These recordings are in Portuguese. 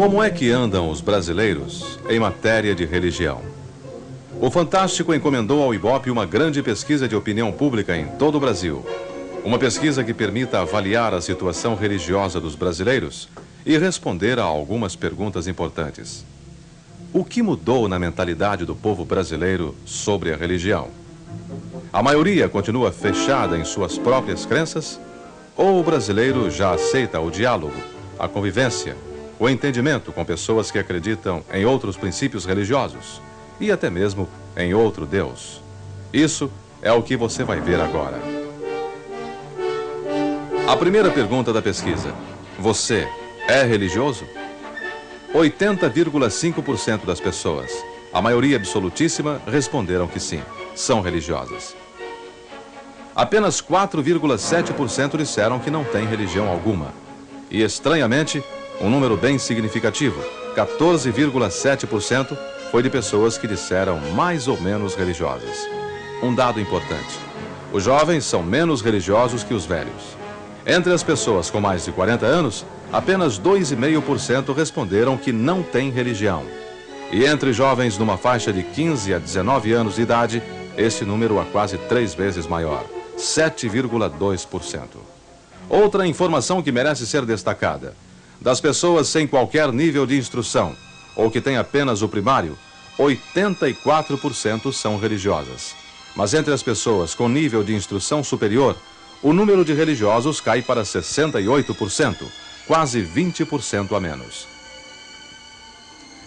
Como é que andam os brasileiros em matéria de religião? O Fantástico encomendou ao Ibope uma grande pesquisa de opinião pública em todo o Brasil. Uma pesquisa que permita avaliar a situação religiosa dos brasileiros e responder a algumas perguntas importantes. O que mudou na mentalidade do povo brasileiro sobre a religião? A maioria continua fechada em suas próprias crenças? Ou o brasileiro já aceita o diálogo, a convivência, o entendimento com pessoas que acreditam em outros princípios religiosos e até mesmo em outro Deus? Isso é o que você vai ver agora. A primeira pergunta da pesquisa: Você é religioso? 80,5% das pessoas, a maioria absolutíssima, responderam que sim, são religiosas. Apenas 4,7% disseram que não têm religião alguma. E, estranhamente, um número bem significativo, 14,7%, foi de pessoas que disseram mais ou menos religiosas. Um dado importante: os jovens são menos religiosos que os velhos. Entre as pessoas com mais de 40 anos, apenas 2,5% responderam que não têm religião. E entre jovens numa faixa de 15 a 19 anos de idade, esse número é quase três vezes maior. 7,2%. Outra informação que merece ser destacada: das pessoas sem qualquer nível de instrução ou que têm apenas o primário, 84% são religiosas. Mas entre as pessoas com nível de instrução superior, o número de religiosos cai para 68%, quase 20% a menos.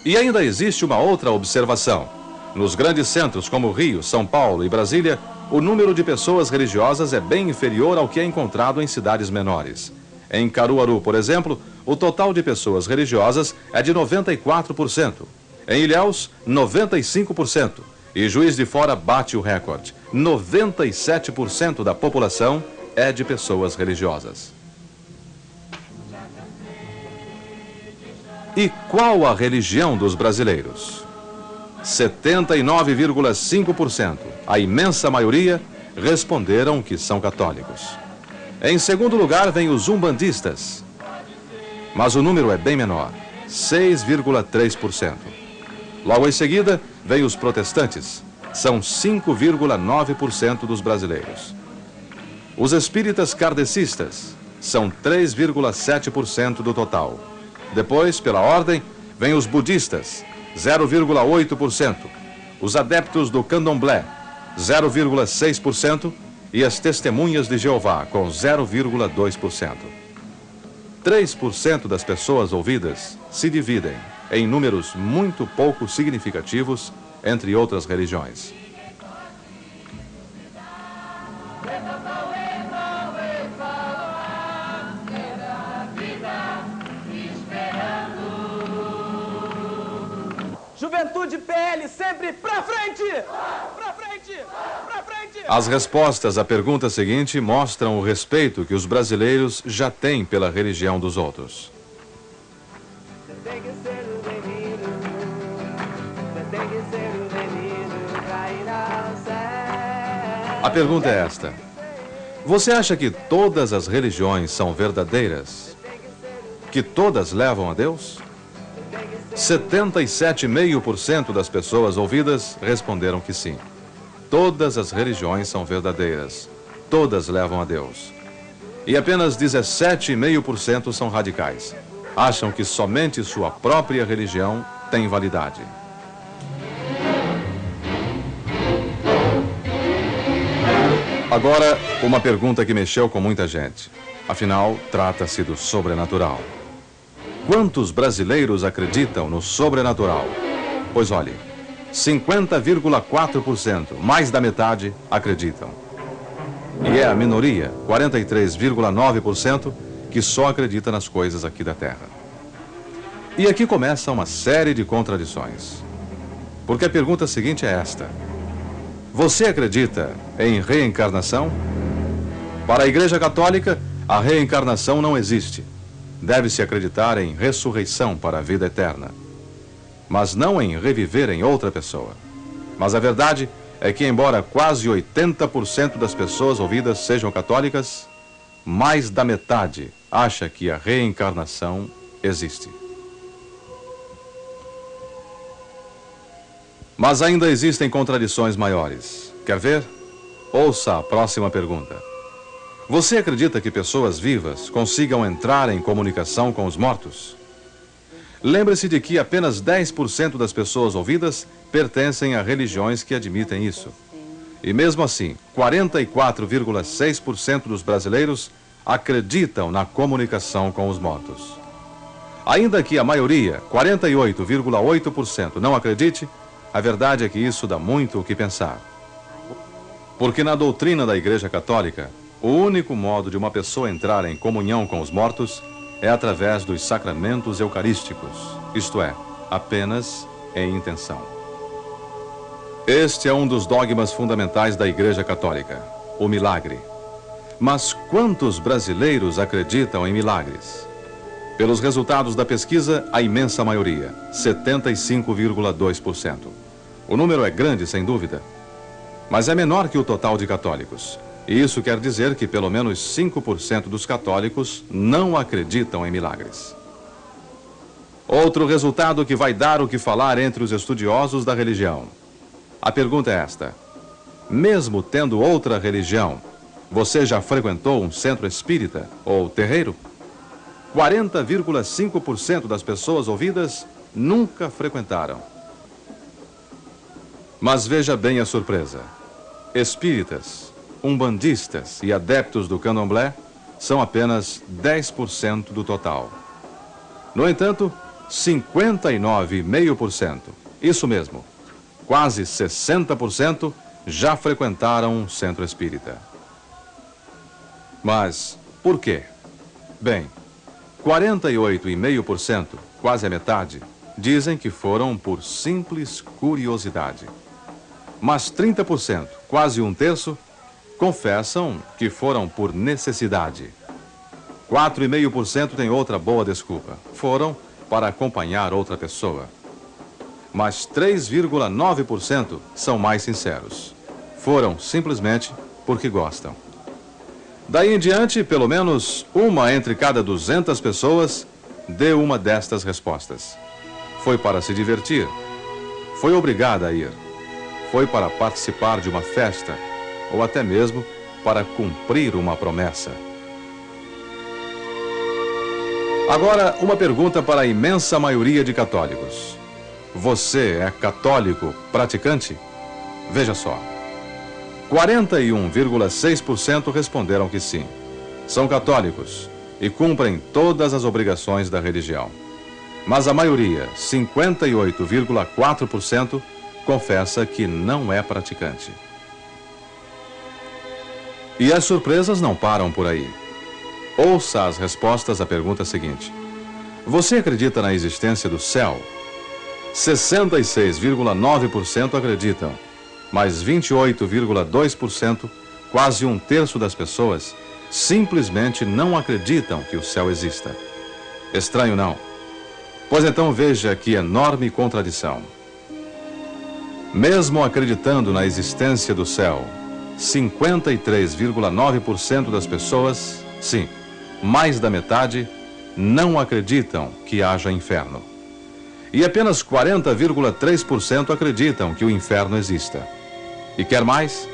E ainda existe uma outra observação. Nos grandes centros como Rio, São Paulo e Brasília, o número de pessoas religiosas é bem inferior ao que é encontrado em cidades menores. Em Caruaru, por exemplo, o total de pessoas religiosas é de 94%. Em Ilhéus, 95%. E Juiz de Fora bate o recorde. 97% da população é de pessoas religiosas. E qual a religião dos brasileiros? 79,5%, a imensa maioria, responderam que são católicos. Em segundo lugar vem os umbandistas, mas o número é bem menor, 6,3%. Logo em seguida vem os protestantes, são 5,9% dos brasileiros. Os espíritas kardecistas são 3,7% do total. Depois, pela ordem, vem os budistas, 0,8%. Os adeptos do candomblé, 0,6%. E as testemunhas de Jeová, com 0,2%. 3% das pessoas ouvidas se dividem em números muito pouco significativos entre outras religiões. Juventude PL sempre pra frente! Pra frente! Pra frente! As respostas à pergunta seguinte mostram o respeito que os brasileiros já têm pela religião dos outros. A pergunta é esta: Você acha que todas as religiões são verdadeiras? Que todas levam a Deus? 77,5% das pessoas ouvidas responderam que sim. Todas as religiões são verdadeiras. Todas levam a Deus. E apenas 17,5% são radicais. Acham que somente sua própria religião tem validade. Agora, uma pergunta que mexeu com muita gente. Afinal, trata-se do sobrenatural. Quantos brasileiros acreditam no sobrenatural? Pois olhe, 50,4%, mais da metade, acreditam. E é a minoria, 43,9%, que só acredita nas coisas aqui da Terra. E aqui começa uma série de contradições. Porque a pergunta seguinte é esta: Você acredita em reencarnação? Para a Igreja Católica, a reencarnação não existe deve-se acreditar em ressurreição para a vida eterna, mas não em reviver em outra pessoa. Mas a verdade é que, embora quase 80% das pessoas ouvidas sejam católicas, mais da metade acha que a reencarnação existe. Mas ainda existem contradições maiores. Quer ver? Ouça a próxima pergunta. Você acredita que pessoas vivas consigam entrar em comunicação com os mortos? Lembre-se de que apenas 10% das pessoas ouvidas pertencem a religiões que admitem isso. E mesmo assim, 44,6% dos brasileiros acreditam na comunicação com os mortos. Ainda que a maioria, 48,8%, não acredite, a verdade é que isso dá muito o que pensar. Porque na doutrina da Igreja Católica, o único modo de uma pessoa entrar em comunhão com os mortos é através dos sacramentos eucarísticos, isto é, apenas em intenção. Este é um dos dogmas fundamentais da Igreja Católica, o milagre. Mas quantos brasileiros acreditam em milagres? Pelos resultados da pesquisa, a imensa maioria, 75,2%. O número é grande, sem dúvida, mas é menor que o total de católicos. Isso quer dizer que pelo menos 5% dos católicos não acreditam em milagres. Outro resultado que vai dar o que falar entre os estudiosos da religião. A pergunta é esta: mesmo tendo outra religião, você já frequentou um centro espírita ou terreiro? 40,5% das pessoas ouvidas nunca frequentaram. Mas veja bem a surpresa. Espíritas, umbandistas e adeptos do candomblé são apenas 10% do total. No entanto, 59,5%, isso mesmo, quase 60% já frequentaram um centro espírita. Mas por quê? Bem, 48,5%, quase a metade, dizem que foram por simples curiosidade. Mas 30%, quase um terço, confessam que foram por necessidade. 4,5% tem outra boa desculpa. Foram para acompanhar outra pessoa. Mas 3,9% são mais sinceros. Foram simplesmente porque gostam. Daí em diante, pelo menos uma entre cada 200 pessoas deu uma destas respostas. Foi para se divertir. Foi obrigada a ir. Foi para participar de uma festa. Ou até mesmo para cumprir uma promessa. Agora, uma pergunta para a imensa maioria de católicos. Você é católico praticante? Veja só. 41,6% responderam que sim. São católicos e cumprem todas as obrigações da religião. Mas a maioria, 58,4%, confessa que não é praticante. E as surpresas não param por aí. Ouça as respostas à pergunta seguinte: Você acredita na existência do céu? 66,9% acreditam mas 28,2%, quase um terço das pessoas, simplesmente não acreditam que o céu exista. Estranho não? Pois então veja que enorme contradição. Mesmo acreditando na existência do céu, 53,9% das pessoas, sim, mais da metade, não acreditam que haja inferno. E apenas 40,3% acreditam que o inferno exista. E quer mais?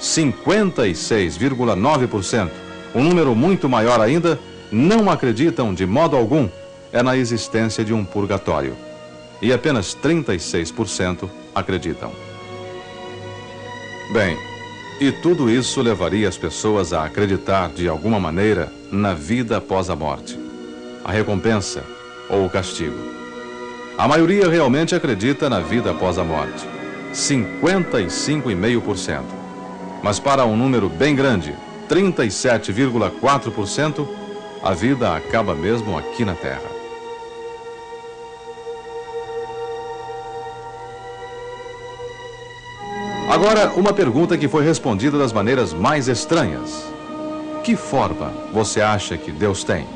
56,9%, um número muito maior ainda, não acreditam de modo algum é na existência de um purgatório. E apenas 36% acreditam. Bem, e tudo isso levaria as pessoas a acreditar de alguma maneira na vida após a morte, a recompensa ou o castigo. A maioria realmente acredita na vida após a morte. 55,5%. Mas para um número bem grande, 37,4%, a vida acaba mesmo aqui na Terra. Agora, uma pergunta que foi respondida das maneiras mais estranhas. Que forma você acha que Deus tem?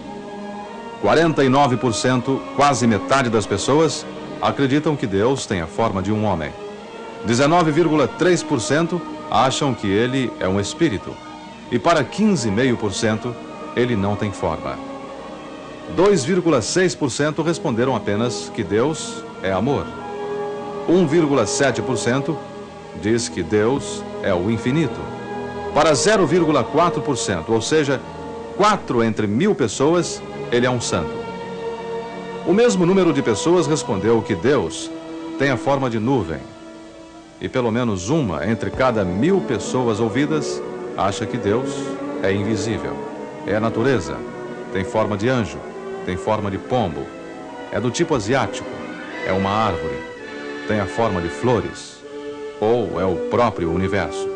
49%, quase metade das pessoas, acreditam que Deus tem a forma de um homem. 19,3% acham que ele é um espírito. E para 15,5%, ele não tem forma. 2,6% responderam apenas que Deus é amor. 1,7% diz que Deus é o infinito. Para 0,4%, ou seja, 4 entre mil pessoas, ele é um santo. O mesmo número de pessoas respondeu que Deus tem a forma de nuvem. E pelo menos uma entre cada mil pessoas ouvidas acha que Deus é invisível. É a natureza, tem forma de anjo, tem forma de pombo, é do tipo asiático, é uma árvore, tem a forma de flores, ou é o próprio universo.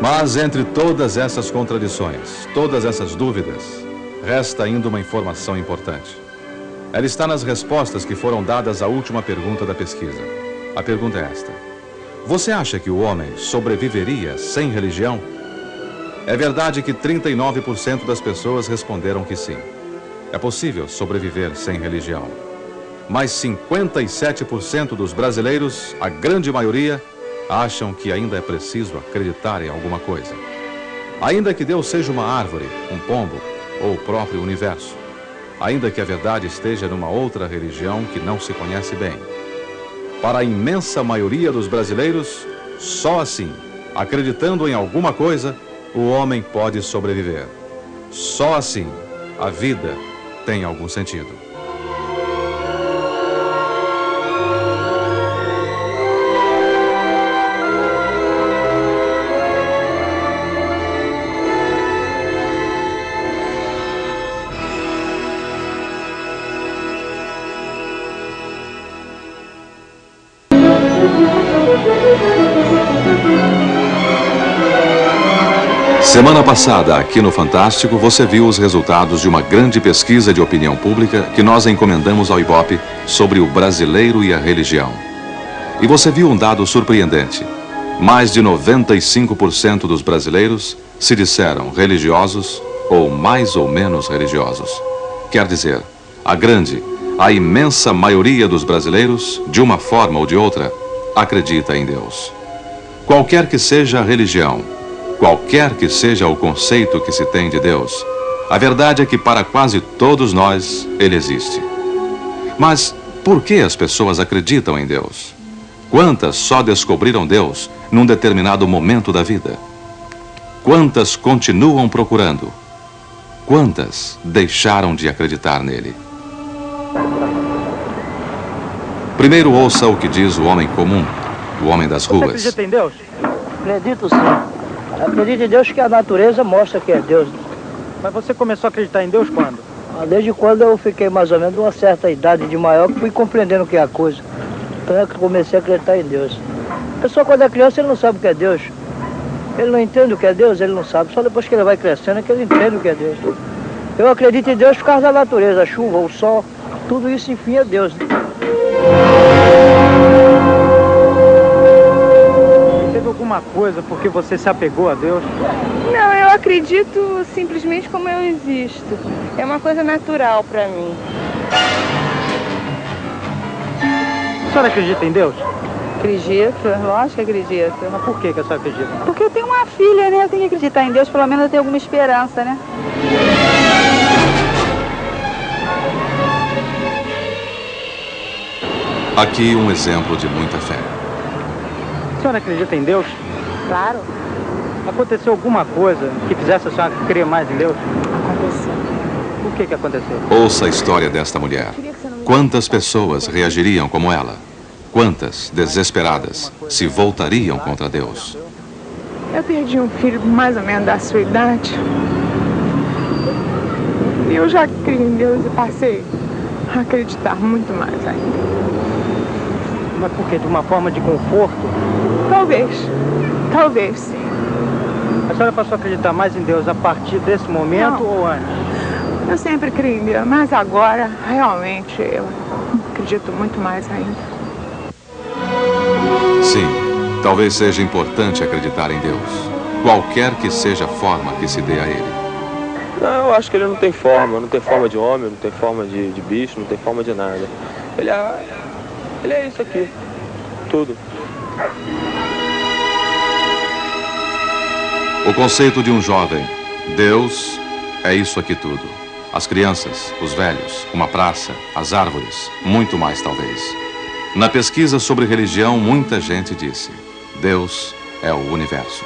Mas entre todas essas contradições, todas essas dúvidas, resta ainda uma informação importante. Ela está nas respostas que foram dadas à última pergunta da pesquisa. A pergunta é esta: Você acha que o homem sobreviveria sem religião? É verdade que 39% das pessoas responderam que sim. É possível sobreviver sem religião. Mas 57% dos brasileiros, a grande maioria, acham que ainda é preciso acreditar em alguma coisa. Ainda que Deus seja uma árvore, um pombo ou o próprio universo. Ainda que a verdade esteja numa outra religião que não se conhece bem. Para a imensa maioria dos brasileiros, só assim, acreditando em alguma coisa, o homem pode sobreviver. Só assim, a vida tem algum sentido. Passada, aqui no Fantástico, você viu os resultados de uma grande pesquisa de opinião pública que nós encomendamos ao Ibope sobre o brasileiro e a religião. E você viu um dado surpreendente. Mais de 95% dos brasileiros se disseram religiosos ou mais ou menos religiosos. Quer dizer, a grande, a imensa maioria dos brasileiros, de uma forma ou de outra, acredita em Deus. Qualquer que seja a religião, qualquer que seja o conceito que se tem de Deus, a verdade é que para quase todos nós ele existe. Mas por que as pessoas acreditam em Deus? Quantas só descobriram Deus num determinado momento da vida? Quantas continuam procurando? Quantas deixaram de acreditar nele? Primeiro ouça o que diz o homem comum, o homem das ruas. Você acredita em Deus? Acredito sim. Acredito em Deus que a natureza mostra que é Deus. Mas você começou a acreditar em Deus quando? Ah, Desde quando eu fiquei mais ou menos uma certa idade de maior, fui compreendendo o que é a coisa. Então é que comecei a acreditar em Deus. A pessoa quando é criança ele não sabe o que é Deus. Ele não entende o que é Deus, ele não sabe. Só depois que ele vai crescendo é que ele entende o que é Deus. Eu acredito em Deus por causa da natureza, a chuva, o sol, tudo isso enfim é Deus. Alguma coisa porque você se apegou a Deus? Não, eu acredito simplesmente como eu existo. É uma coisa natural pra mim. A senhora acredita em Deus? Acredito, lógico que acredito. Mas por que, que a senhora acredita? Porque eu tenho uma filha, né? Eu tenho que acreditar em Deus, pelo menos eu tenho alguma esperança, né? Aqui um exemplo de muita fé. A senhora acredita em Deus? Claro, Aconteceu alguma coisa que fizesse a senhora crer mais em Deus? aconteceu. O que, que aconteceu? Ouça a história desta mulher. Quantas pessoas reagiriam como ela? Quantas, desesperadas, se voltariam contra Deus? Eu perdi um filho mais ou menos da sua idade. E eu já criei em Deus e passei a acreditar muito mais ainda. Mas por quê? De uma forma de conforto? Talvez, talvez sim. A senhora passou a acreditar mais em Deus a partir desse momento Não. ou antes? Eu sempre criei em Deus, mas agora realmente eu acredito muito mais ainda. Sim, talvez seja importante acreditar em Deus, qualquer que seja a forma que se dê a ele. Não, eu acho que ele não tem forma, não tem forma de homem, não tem forma de, de bicho, não tem forma de nada. Ele é, ele é isso aqui, tudo. O conceito de um jovem, Deus é isso aqui tudo. As crianças, os velhos, uma praça, as árvores, muito mais talvez. Na pesquisa sobre religião, muita gente disse: Deus é o universo.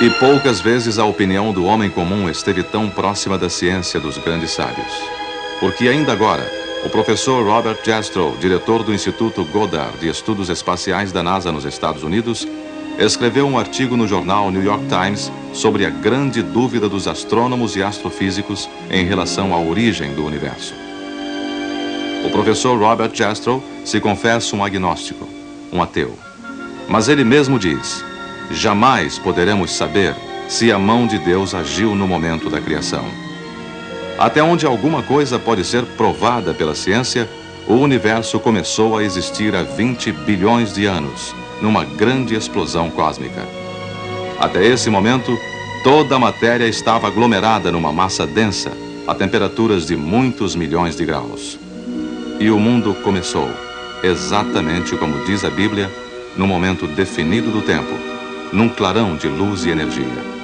E poucas vezes a opinião do homem comum esteve tão próxima da ciência dos grandes sábios. Porque ainda agora, o professor Robert Jastrow, diretor do Instituto Goddard de Estudos Espaciais da NASA nos Estados Unidos, escreveu um artigo no jornal New York Times sobre a grande dúvida dos astrônomos e astrofísicos em relação à origem do universo. O professor Robert Jastrow se confessa um agnóstico, um ateu. Mas ele mesmo diz: jamais poderemos saber se a mão de Deus agiu no momento da criação. Até onde alguma coisa pode ser provada pela ciência, o universo começou a existir há 20 bilhões de anos, numa grande explosão cósmica. Até esse momento, toda a matéria estava aglomerada numa massa densa, a temperaturas de muitos milhões de graus. E o mundo começou, exatamente como diz a Bíblia, no momento definido do tempo, num clarão de luz e energia.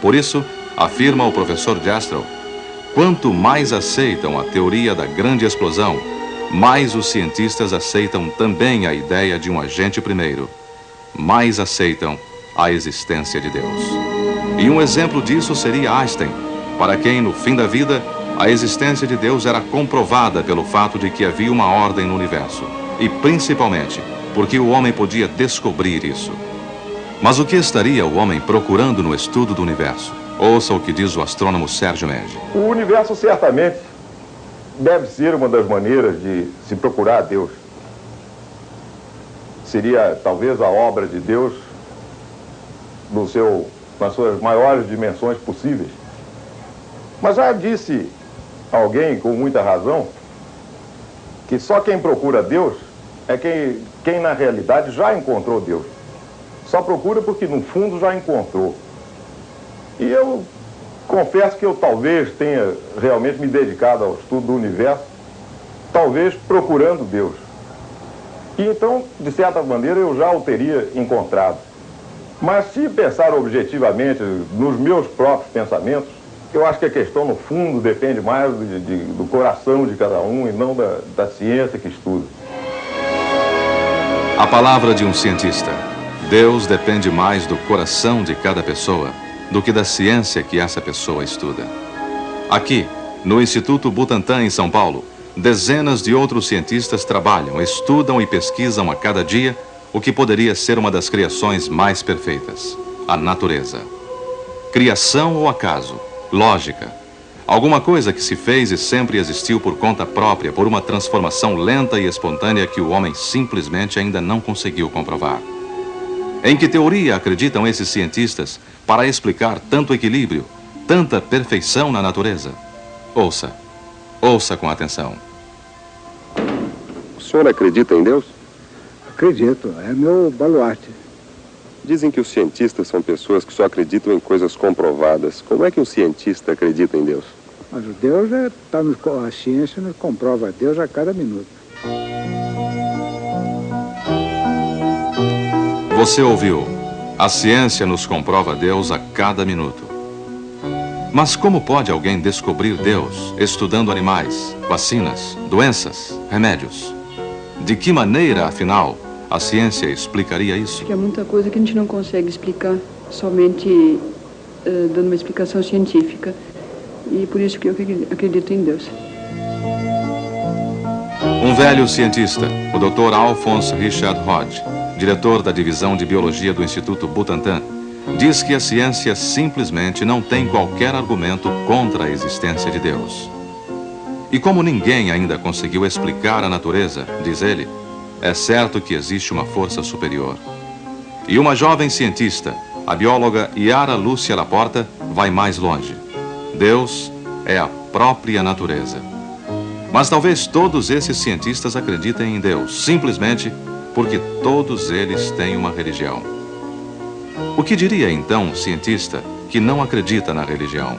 Por isso, afirma o professor Jastrow, quanto mais aceitam a teoria da grande explosão, mais os cientistas aceitam também a ideia de um agente primeiro, mais aceitam a existência de Deus. E um exemplo disso seria Einstein, para quem, no fim da vida, a existência de Deus era comprovada pelo fato de que havia uma ordem no universo, e principalmente porque o homem podia descobrir isso. Mas o que estaria o homem procurando no estudo do universo? Ouça o que diz o astrônomo Sérgio Mendes. O universo certamente deve ser uma das maneiras de se procurar a Deus. Seria talvez a obra de Deus no seu, nas suas maiores dimensões possíveis. Mas já disse alguém com muita razão que só quem procura Deus é quem, quem na realidade já encontrou Deus. Só procura porque no fundo já encontrou. E eu confesso que eu talvez tenha realmente me dedicado ao estudo do universo, talvez procurando Deus. E então, de certa maneira, eu já o teria encontrado. Mas se pensar objetivamente nos meus próprios pensamentos, eu acho que a questão, no fundo, depende mais de, de, do coração de cada um e não da, da ciência que estuda. A palavra de um cientista. Deus depende mais do coração de cada pessoa do que da ciência que essa pessoa estuda. Aqui, no Instituto Butantan, em São Paulo, dezenas de outros cientistas trabalham, estudam e pesquisam a cada dia o que poderia ser uma das criações mais perfeitas: a natureza. Criação ou acaso? Lógica. Alguma coisa que se fez e sempre existiu por conta própria, por uma transformação lenta e espontânea que o homem simplesmente ainda não conseguiu comprovar. Em que teoria acreditam esses cientistas para explicar tanto equilíbrio, tanta perfeição na natureza? Ouça, ouça com atenção. O senhor acredita em Deus? Acredito, é meu baluarte. Dizem que os cientistas são pessoas que só acreditam em coisas comprovadas. Como é que um cientista acredita em Deus? Mas o Deus é, tá no, a ciência nos comprova Deus a cada minuto. Você ouviu? A ciência nos comprova Deus a cada minuto. Mas como pode alguém descobrir Deus estudando animais, vacinas, doenças, remédios? De que maneira, afinal, a ciência explicaria isso? Acho que há muita coisa que a gente não consegue explicar somente uh, dando uma explicação científica. E por isso que eu acredito em Deus. Um velho cientista, o Dr. Alphonse Richard Hodge, diretor da divisão de biologia do Instituto Butantan, diz que a ciência simplesmente não tem qualquer argumento contra a existência de Deus. E como ninguém ainda conseguiu explicar a natureza, diz ele, é certo que existe uma força superior. E uma jovem cientista, a bióloga Yara Lúcia Laporta, vai mais longe. Deus é a própria natureza. Mas talvez todos esses cientistas acreditem em Deus, simplesmente porque todos eles têm uma religião. O que diria então um cientista que não acredita na religião?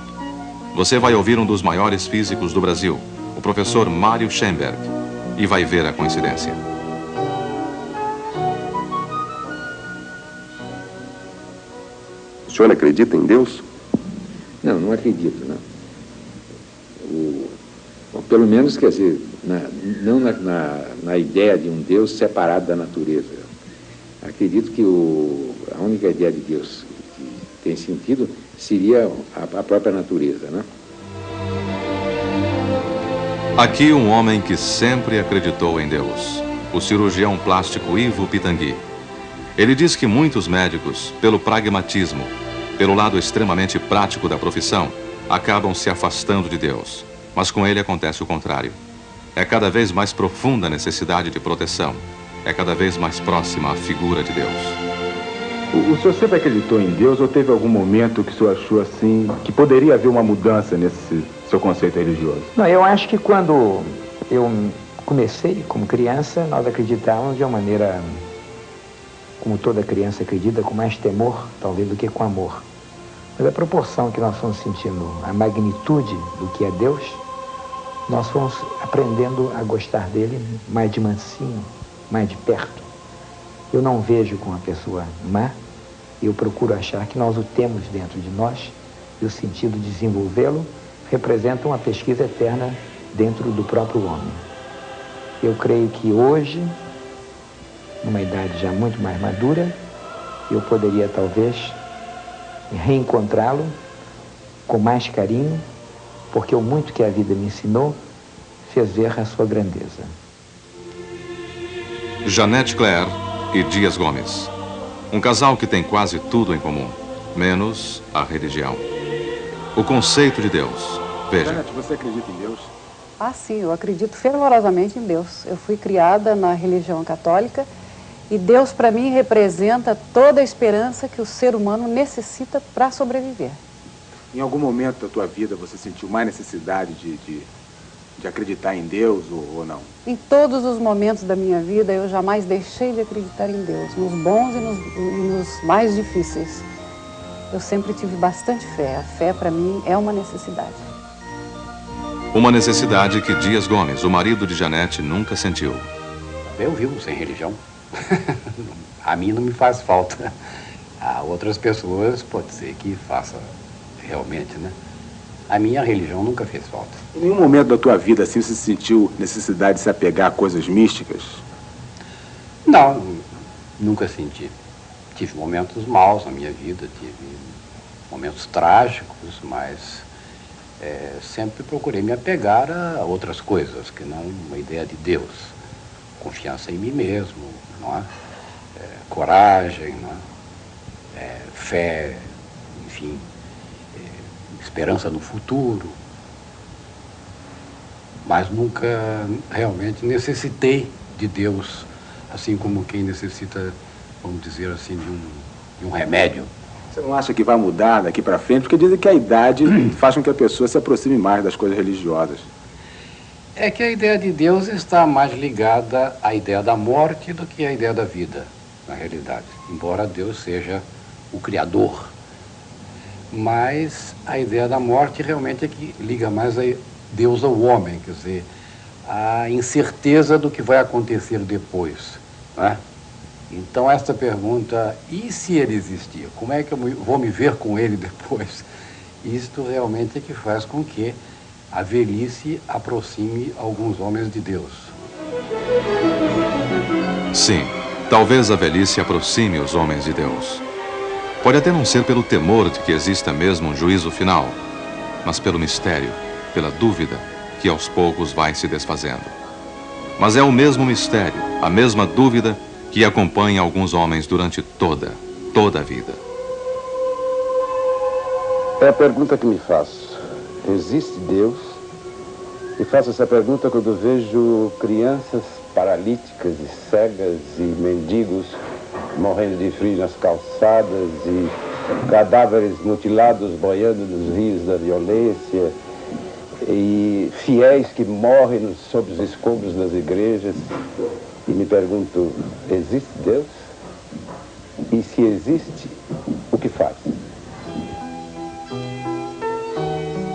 Você vai ouvir um dos maiores físicos do Brasil, o professor Mário Schoenberg, e vai ver a coincidência. O senhor acredita em Deus? Não, não acredito, não. O, bom, pelo menos, quer dizer, na, não na, na, na, ideia de um Deus separado da natureza. Acredito que o, a única ideia de Deus que tem sentido seria a, a própria natureza, né? Aqui um homem que sempre acreditou em Deus, o cirurgião plástico Ivo Pitangui. Ele diz que muitos médicos, pelo pragmatismo, pelo lado extremamente prático da profissão, acabam se afastando de Deus. Mas com ele acontece o contrário. É cada vez mais profunda a necessidade de proteção. É cada vez mais próxima a figura de Deus. O, o senhor sempre acreditou em Deus ou teve algum momento que o senhor achou assim que poderia haver uma mudança nesse seu conceito religioso? Não, eu acho que quando eu comecei como criança, nós acreditávamos de uma maneira como toda criança acredita, com mais temor, talvez, do que com amor. Mas a proporção que nós fomos sentindo, a magnitude do que é Deus, nós fomos aprendendo a gostar dele mais de mansinho, mais de perto. Eu não vejo como uma pessoa má, eu procuro achar que nós o temos dentro de nós e o sentido de desenvolvê-lo representa uma pesquisa eterna dentro do próprio homem. Eu creio que hoje numa idade já muito mais madura, eu poderia talvez reencontrá-lo com mais carinho, porque o muito que a vida me ensinou fez ver a sua grandeza. Janete Claire e Dias Gomes. Um casal que tem quase tudo em comum, menos a religião. O conceito de Deus. Veja. Janete, você acredita em Deus? Ah, sim, eu acredito fervorosamente em Deus. Eu fui criada na religião católica e Deus, para mim, representa toda a esperança que o ser humano necessita para sobreviver. Em algum momento da tua vida você sentiu mais necessidade de, de, de acreditar em Deus ou, ou, não? Em todos os momentos da minha vida, eu jamais deixei de acreditar em Deus, nos bons e nos, e nos mais difíceis. Eu sempre tive bastante fé. A fé, para mim, é uma necessidade. Uma necessidade que Dias Gomes, o marido de Janete, nunca sentiu. Eu vivo sem religião. a mim não me faz falta. A outras pessoas pode ser que faça realmente, né? A minha religião nunca fez falta. Em nenhum momento da tua vida assim você sentiu necessidade de se apegar a coisas místicas? Não, nunca senti. Tive momentos maus na minha vida, tive momentos trágicos, mas é, sempre procurei me apegar a outras coisas, que não uma ideia de Deus. Confiança em mim mesmo, não é? é coragem, não é? é fé, enfim, esperança no futuro. Mas nunca realmente necessitei de Deus, assim como quem necessita, vamos dizer assim, de um, de um remédio. Você não acha que vai mudar daqui para frente? Porque dizem que a idade faz com que a pessoa se aproxime mais das coisas religiosas. É que a ideia de Deus está mais ligada à ideia da morte do que à ideia da vida, na realidade. Embora Deus seja o Criador. Mas a ideia da morte realmente é que liga mais a Deus ao homem, quer dizer, a incerteza do que vai acontecer depois. Né? Então, esta pergunta, e se ele existir? Como é que eu vou me ver com ele depois? Isto realmente é que faz com que a velhice aproxime alguns homens de Deus. Sim, talvez a velhice aproxime os homens de Deus. Pode até não ser pelo temor de que exista mesmo um juízo final, mas pelo mistério, pela dúvida que aos poucos vai se desfazendo. Mas é o mesmo mistério, a mesma dúvida que acompanha alguns homens durante toda, toda a vida. É a pergunta que me faço. Existe Deus? E faço essa pergunta quando vejo crianças paralíticas e cegas e mendigos morrendo de frio nas calçadas e cadáveres mutilados boiando nos rios da violência e fiéis que morrem sob os escombros das igrejas. E me pergunto, existe Deus? E se existe, o que faz?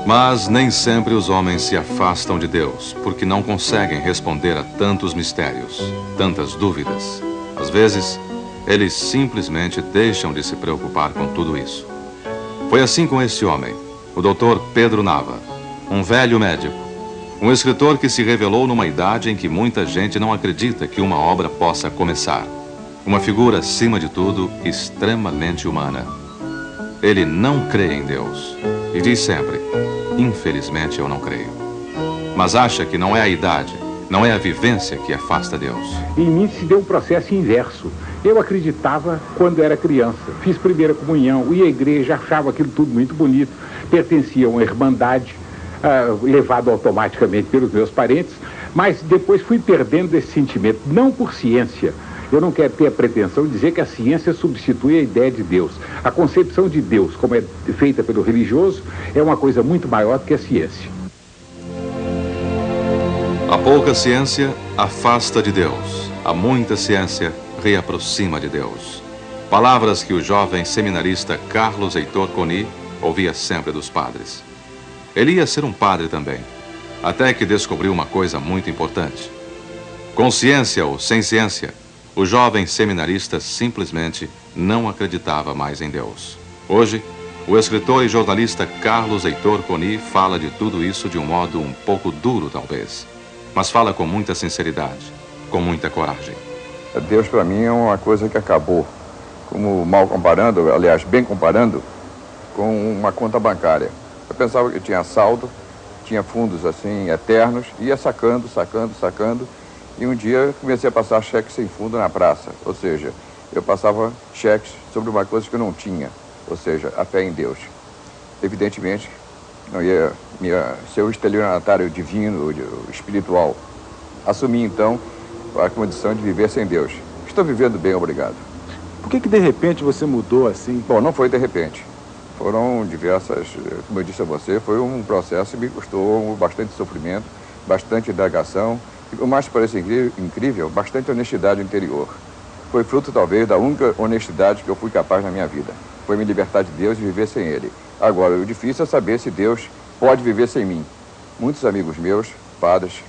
Mas nem sempre os homens se afastam de Deus, porque não conseguem responder a tantos mistérios, tantas dúvidas. Às vezes, eles simplesmente deixam de se preocupar com tudo isso. Foi assim com esse homem, o doutor Pedro Nava, um velho médico, Um escritor que se revelou numa idade em que muita gente não acredita que uma obra possa começar. Uma figura, acima de tudo, extremamente humana. Ele não crê em Deus e diz sempre: Infelizmente eu não creio. Mas acha que não é a idade, não é a vivência que afasta Deus. Em mim se deu um processo inverso. Eu acreditava quando era criança. Fiz primeira comunhão, ia à igreja, achava aquilo tudo muito bonito. Pertencia a uma irmandade, uh, levado automaticamente pelos meus parentes, mas depois fui perdendo esse sentimento, não por ciência. Eu não quero ter a pretensão de dizer que a ciência substitui a ideia de Deus. A concepção de Deus, como é feita pelo religioso, é uma coisa muito maior do que a ciência. A pouca ciência afasta de Deus. A muita ciência reaproxima de Deus. Palavras que o jovem seminarista Carlos Heitor Coni ouvia sempre dos padres. Ele ia ser um padre também, até que descobriu uma coisa muito importante. Com ciência ou sem ciência, o jovem seminarista simplesmente não acreditava mais em Deus. Hoje, o escritor e jornalista Carlos Heitor Coni fala de tudo isso de um modo um pouco duro, talvez mas fala com muita sinceridade, com muita coragem. Deus para mim é uma coisa que acabou, como mal comparando, aliás, bem comparando, com uma conta bancária. Eu pensava que tinha saldo, tinha fundos assim eternos, ia sacando, sacando, sacando, e um dia comecei a passar cheques sem fundo na praça, ou seja, eu passava cheques sobre uma coisa que eu não tinha, ou seja, a fé em Deus. Evidentemente, não ia, ia ser o estelionatário divino, espiritual. Assumi então a condição de viver sem Deus. Estou vivendo bem, obrigado. Por que, que de repente você mudou assim? Bom, não foi de repente. Foram diversas, como eu disse a você, foi um processo que me custou bastante sofrimento, bastante indagação, e o mais parece incrível, bastante honestidade interior. Foi fruto, talvez, da única honestidade que eu fui capaz na minha vida. Foi me libertar de Deus e viver sem Ele. Agora, o difícil é saber se Deus pode viver sem mim. Muitos amigos meus, padres,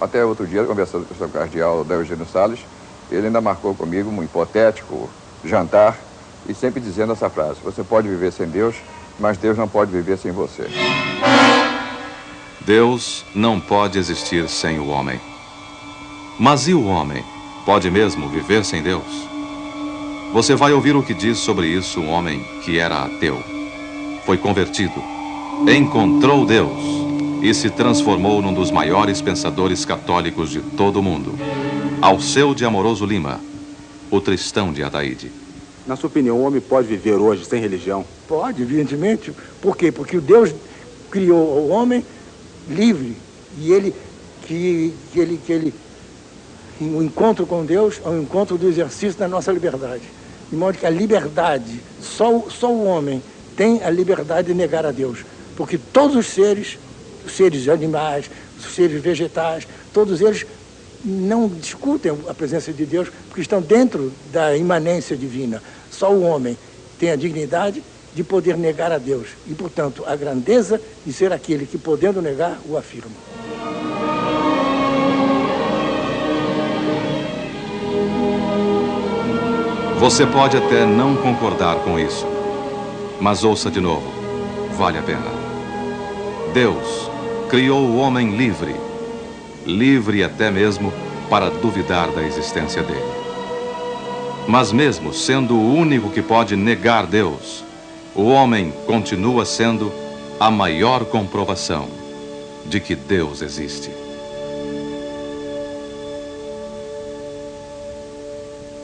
até outro dia, conversando com o seu cardeal da Eugênio Salles, ele ainda marcou comigo um hipotético jantar e sempre dizendo essa frase: Você pode viver sem Deus, mas Deus não pode viver sem você. Deus não pode existir sem o homem. Mas e o homem? Pode mesmo viver sem Deus? Você vai ouvir o que diz sobre isso um homem que era ateu foi convertido, encontrou Deus e se transformou num dos maiores pensadores católicos de todo o mundo. Alceu de Amoroso Lima, o Tristão de Ataíde. Na sua opinião, o homem pode viver hoje sem religião? Pode, evidentemente. Por quê? Porque o Deus criou o homem livre e ele que, que ele que ele o encontro com Deus é o encontro do exercício da nossa liberdade. De modo que a liberdade, só, só o homem tem a liberdade de negar a Deus. Porque todos os seres, os seres animais, os seres vegetais, todos eles não discutem a presença de Deus porque estão dentro da imanência divina. Só o homem tem a dignidade de poder negar a Deus e, portanto, a grandeza de ser aquele que, podendo negar, o afirma. Você pode até não concordar com isso. Mas ouça de novo, vale a pena. Deus criou o homem livre, livre até mesmo para duvidar da existência dele. Mas mesmo sendo o único que pode negar Deus, o homem continua sendo a maior comprovação de que Deus existe.